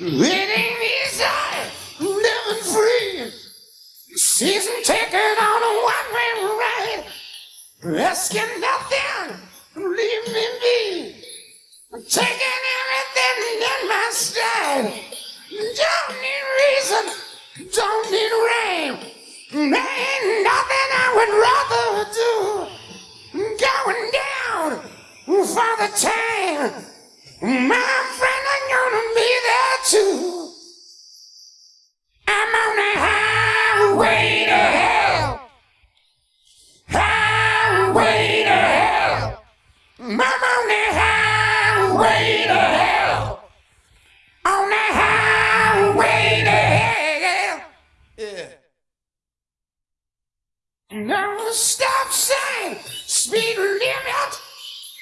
Ain't easy living free. Season ticket on a one-way ride. Asking nothing, leave me be. Taking everything in my stride. Don't need reason, don't need rain. There ain't nothing I would rather do. Going down for the time. My Stop sign, speed limit.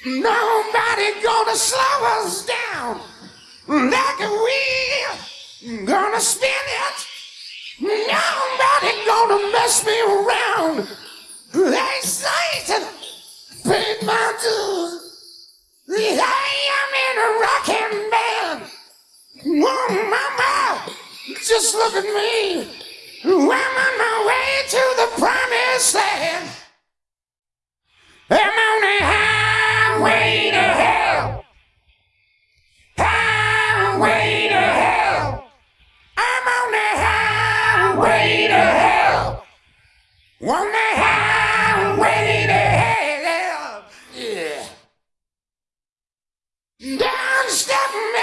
Nobody gonna slow us down like wheel. Gonna spin it. Nobody gonna mess me around. Hey, Satan, paid my dues. Hey, I'm in a rocking band. Oh, mama, just look at me. I'm on my way to the promised land. I'm on a highway to hell. Highway to hell. I'm on the highway to hell. On the highway to hell. Yeah. Down step me.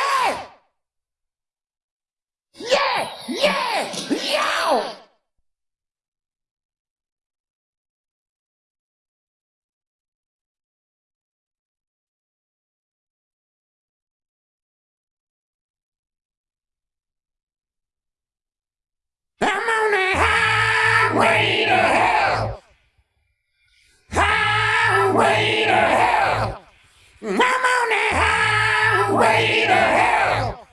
Highway to hell! Highway to hell! I'm on the highway to hell!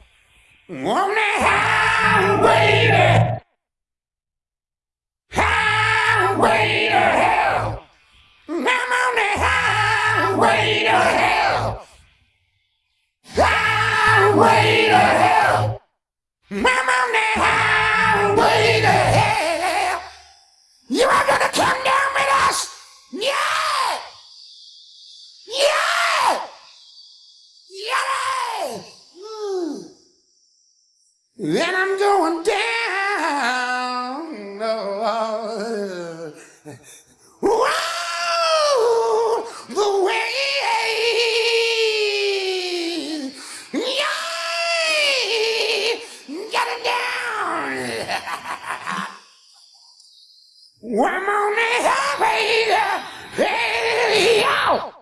On the highway to Highway to hell! I'm on the highway to hell! Highway to hell! I'm on the highway to hell! You are gonna come down with us! Yeah! Yeah! Yeah! Then I'm going down. Oh, oh. get it down. I'm only happy to see.